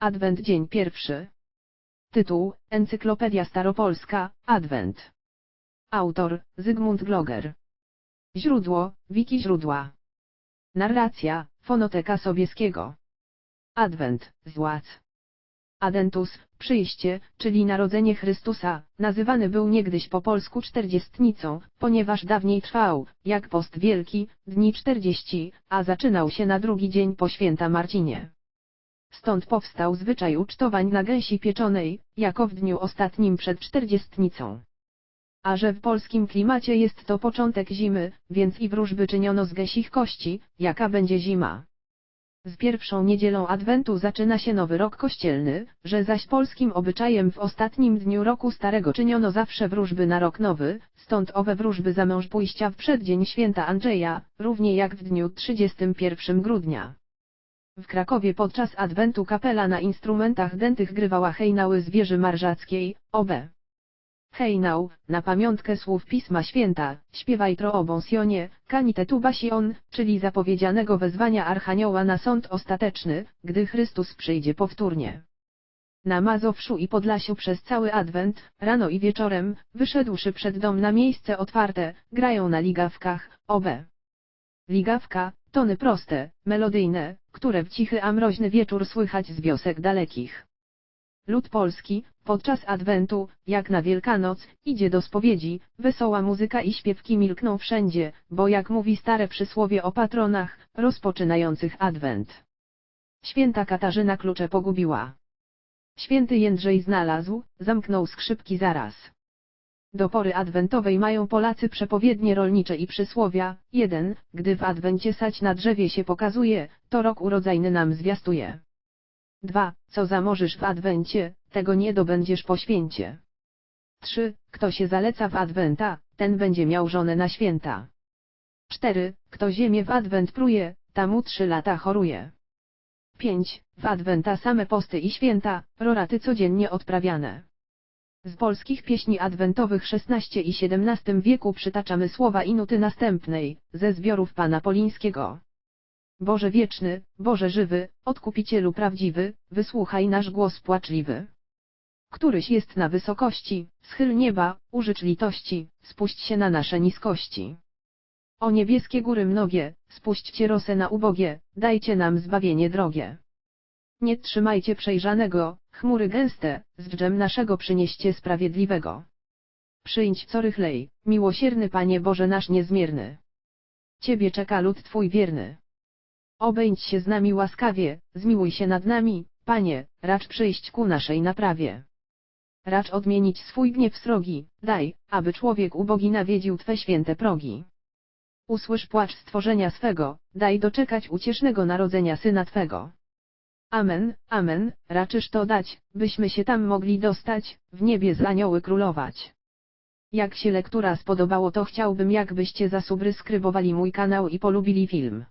Adwent dzień pierwszy. Tytuł, Encyklopedia Staropolska, Adwent. Autor, Zygmunt Gloger. Źródło, wiki źródła. Narracja, Fonoteka Sobieskiego. Adwent, złac. Adentus, przyjście, czyli narodzenie Chrystusa, nazywany był niegdyś po polsku czterdziestnicą, ponieważ dawniej trwał, jak post wielki, dni czterdzieści, a zaczynał się na drugi dzień po święta Marcinie. Stąd powstał zwyczaj ucztowań na gęsi pieczonej, jako w dniu ostatnim przed czterdziestnicą. A że w polskim klimacie jest to początek zimy, więc i wróżby czyniono z gęsich kości, jaka będzie zima. Z pierwszą niedzielą Adwentu zaczyna się nowy rok kościelny, że zaś polskim obyczajem w ostatnim dniu roku starego czyniono zawsze wróżby na rok nowy, stąd owe wróżby za mąż pójścia w przeddzień święta Andrzeja, równie jak w dniu 31 grudnia. W Krakowie podczas Adwentu kapela na instrumentach dętych grywała hejnały z wieży marżackiej, OB. Hejnał, na pamiątkę słów Pisma Święta, śpiewaj tro o bonsionie, kanite tu basion, czyli zapowiedzianego wezwania Archanioła na sąd ostateczny, gdy Chrystus przyjdzie powtórnie. Na Mazowszu i Podlasiu przez cały Adwent, rano i wieczorem, wyszedłszy przed dom na miejsce otwarte, grają na ligawkach, OB. Ligawka, tony proste, melodyjne, które w cichy a mroźny wieczór słychać z wiosek dalekich. Lud polski, podczas Adwentu, jak na Wielkanoc, idzie do spowiedzi, wesoła muzyka i śpiewki milkną wszędzie, bo jak mówi stare przysłowie o patronach, rozpoczynających Adwent. Święta Katarzyna klucze pogubiła. Święty Jędrzej znalazł, zamknął skrzypki zaraz. Do pory adwentowej mają Polacy przepowiednie rolnicze i przysłowia. 1. Gdy w adwencie sać na drzewie się pokazuje, to rok urodzajny nam zwiastuje. 2. Co zamożysz w adwencie, tego nie dobędziesz po święcie. 3. Kto się zaleca w adwenta, ten będzie miał żonę na święta. 4. Kto ziemię w adwent pruje, tamu trzy lata choruje. 5. W adwenta same posty i święta, roraty codziennie odprawiane. Z polskich pieśni adwentowych XVI i XVII wieku przytaczamy słowa i nuty następnej, ze zbiorów Pana Polińskiego. Boże wieczny, Boże żywy, Odkupicielu prawdziwy, wysłuchaj nasz głos płaczliwy. Któryś jest na wysokości, schyl nieba, użycz litości, spuść się na nasze niskości. O niebieskie góry mnogie, spuśćcie rosę na ubogie, dajcie nam zbawienie drogie. Nie trzymajcie przejrzanego, chmury gęste, z dżem naszego przynieście sprawiedliwego. Przyjdź co rychlej, miłosierny Panie Boże nasz niezmierny. Ciebie czeka lud Twój wierny. Obędź się z nami łaskawie, zmiłuj się nad nami, Panie, racz przyjść ku naszej naprawie. Racz odmienić swój gniew srogi, daj, aby człowiek ubogi nawiedził Twe święte progi. Usłysz płacz stworzenia swego, daj doczekać uciesznego narodzenia Syna Twego. Amen, amen, raczysz to dać, byśmy się tam mogli dostać, w niebie z anioły królować. Jak się lektura spodobało to chciałbym jakbyście zasubskrybowali mój kanał i polubili film.